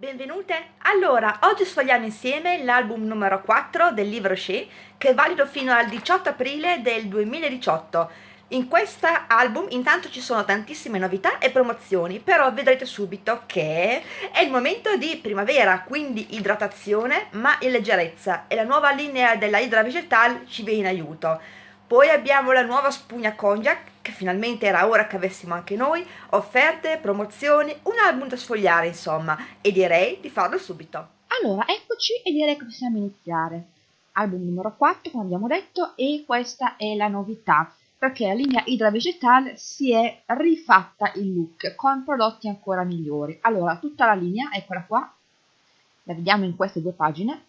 Benvenute! Allora, oggi sfogliamo insieme l'album numero 4 del libro Shea, che è valido fino al 18 aprile del 2018. In questo album intanto ci sono tantissime novità e promozioni, però vedrete subito che è il momento di primavera, quindi idratazione ma in leggerezza e la nuova linea della Hydra Vegetal ci viene in aiuto. Poi abbiamo la nuova spugna Konjac, che finalmente era ora che avessimo anche noi, offerte, promozioni, un album da sfogliare insomma, e direi di farlo subito. Allora, eccoci e direi che possiamo iniziare. Album numero 4, come abbiamo detto, e questa è la novità, perché la linea Hydra Vegetal si è rifatta il look con prodotti ancora migliori. Allora, tutta la linea, eccola qua, la vediamo in queste due pagine.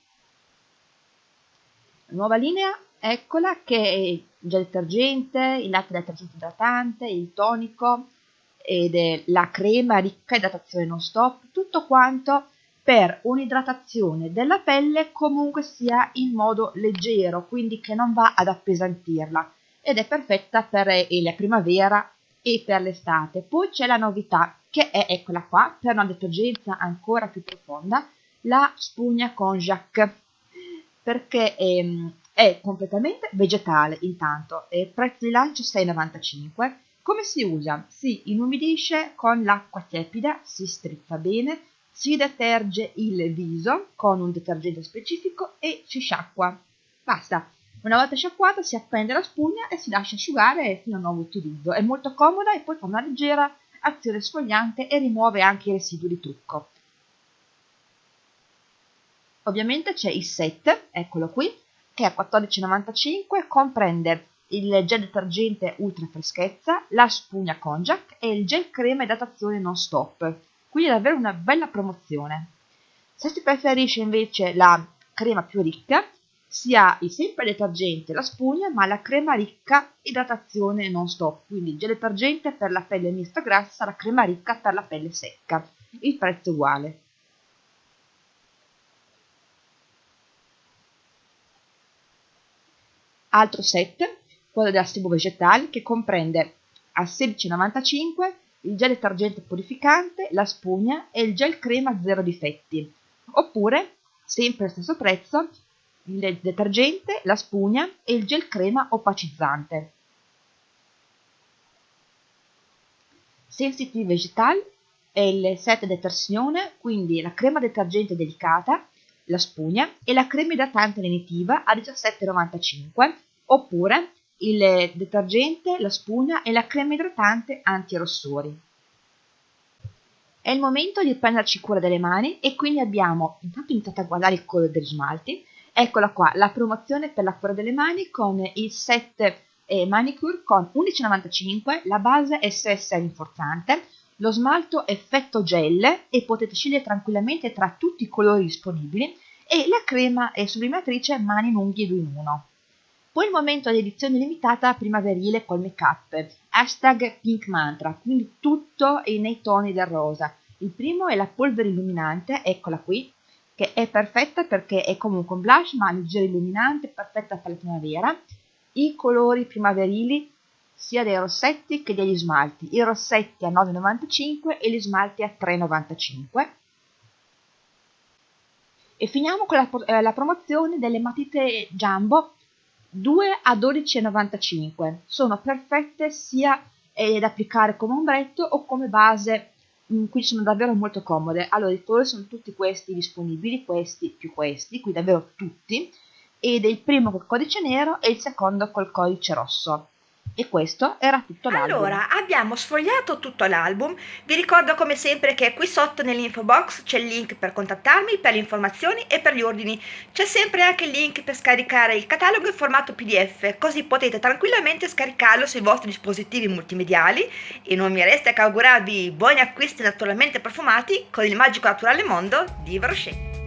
Nuova linea eccola che è il gel detergente, il latte detergente idratante, il tonico ed è la crema ricca idratazione non stop, tutto quanto per un'idratazione della pelle comunque sia in modo leggero, quindi che non va ad appesantirla ed è perfetta per la primavera e per l'estate. Poi c'è la novità che è, eccola qua, per una detergenza ancora più profonda, la spugna Konjac, perché ehm, è completamente vegetale intanto, e prezzo di lancio 6,95. Come si usa? Si inumidisce con l'acqua tiepida, si strizza bene, si deterge il viso con un detergente specifico e si sciacqua. Basta. Una volta sciacquata si appende la spugna e si lascia asciugare fino a nuovo utilizzo. È molto comoda e poi fa una leggera azione sfogliante e rimuove anche i residui di trucco. Ovviamente c'è il set, eccolo qui, che a 14,95 comprende il gel detergente ultra freschezza, la spugna Konjac e il gel crema idratazione non stop. Quindi è davvero una bella promozione. Se si preferisce invece la crema più ricca, si ha sempre il detergente la spugna, ma la crema ricca idratazione non stop. Quindi gel detergente per la pelle mista grassa, la crema ricca per la pelle secca. Il prezzo è uguale. Altro set, quello della Sebo Vegetale, che comprende a 16,95 il gel detergente purificante, la spugna e il gel crema zero difetti. Oppure, sempre allo stesso prezzo, il detergente, la spugna e il gel crema opacizzante. Sensitive Vegetal è il set detersione, quindi la crema detergente delicata, la spugna e la crema idratante lenitiva a 17,95 oppure il detergente, la spugna e la crema idratante anti-rossori. È il momento di prenderci cura delle mani e quindi abbiamo intanto iniziato a guardare il colore degli smalti. Eccola qua, la promozione per la cura delle mani con il set eh, manicure con 11,95, la base SS rinforzante, lo smalto effetto gel e potete scegliere tranquillamente tra tutti i colori disponibili e la crema è sublimatrice mani lunghi 2 in 1. Poi il momento di edizione limitata primaverile col make up, hashtag pink mantra, quindi tutto nei toni del rosa. Il primo è la polvere illuminante, eccola qui, che è perfetta perché è comunque un blush ma leggero illuminante, perfetta per la primavera. I colori primaverili sia dei rossetti che degli smalti, i rossetti a 9,95 e gli smalti a 3,95. E finiamo con la, eh, la promozione delle matite Jumbo 2 a 12,95. Sono perfette sia eh, da applicare come ombretto o come base, mm, qui sono davvero molto comode. Allora i colori sono tutti questi disponibili, questi più questi, qui davvero tutti, ed il primo col codice nero e il secondo col codice rosso. E questo era tutto l'album. Allora, abbiamo sfogliato tutto l'album. Vi ricordo come sempre che qui sotto nell'info box c'è il link per contattarmi, per le informazioni e per gli ordini. C'è sempre anche il link per scaricare il catalogo in formato PDF, così potete tranquillamente scaricarlo sui vostri dispositivi multimediali e non mi resta che augurarvi buoni acquisti naturalmente profumati con il magico naturale mondo di Brochet.